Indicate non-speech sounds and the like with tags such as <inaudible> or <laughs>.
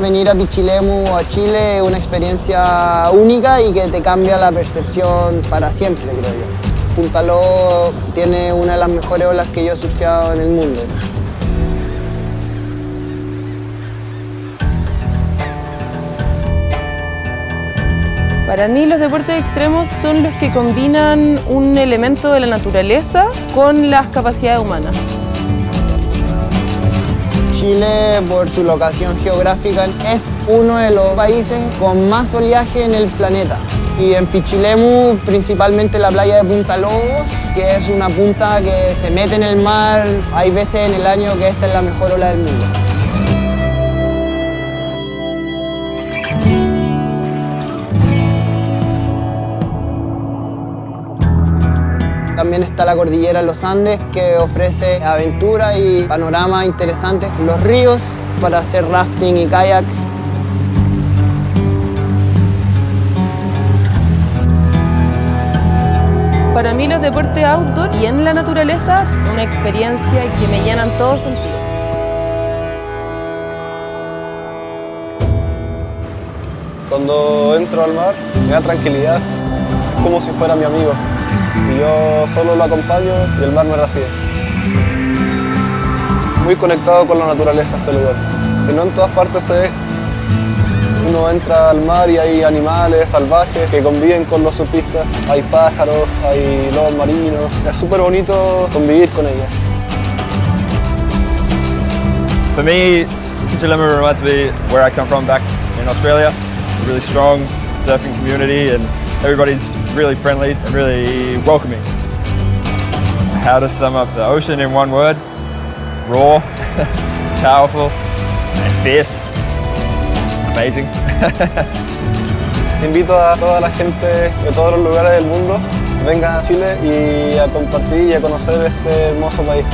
Venir a Pichilemu o a Chile es una experiencia única y que te cambia la percepción para siempre, creo yo. Punta Lobos tiene una de las mejores olas que yo he surfeado en el mundo. Para mí los deportes extremos son los que combinan un elemento de la naturaleza con las capacidades humanas. Chile, por su locación geográfica, es uno de los países con más oleaje en el planeta. Y en Pichilemu, principalmente la playa de Punta Lobos, que es una punta que se mete en el mar, hay veces en el año que esta es la mejor ola del mundo. También está la cordillera de los Andes que ofrece aventura y panoramas interesantes. Los ríos para hacer rafting y kayak. Para mí los deportes outdoor y en la naturaleza, una experiencia que me llenan todo sentido. Cuando entro al mar me da tranquilidad, es como si fuera mi amigo. Y yo solo lo acompaño y el mar me recibe. Muy conectado con la naturaleza este lugar, que no en todas partes se ve. Uno entra al mar y hay animales salvajes que conviven con los surfistas. Hay pájaros, hay lobos marinos. Es súper bonito convivir con ellas. For me, Chilima reminds me where I come from back in Australia. A really strong surfing community and everybody's really friendly and really welcoming. How to sum up the ocean in one word? Raw, <laughs> powerful and fierce. Amazing. <laughs> Invito a toda la gente de todos los lugares del mundo que venga a Chile y a compartir y a conocer este hermoso país.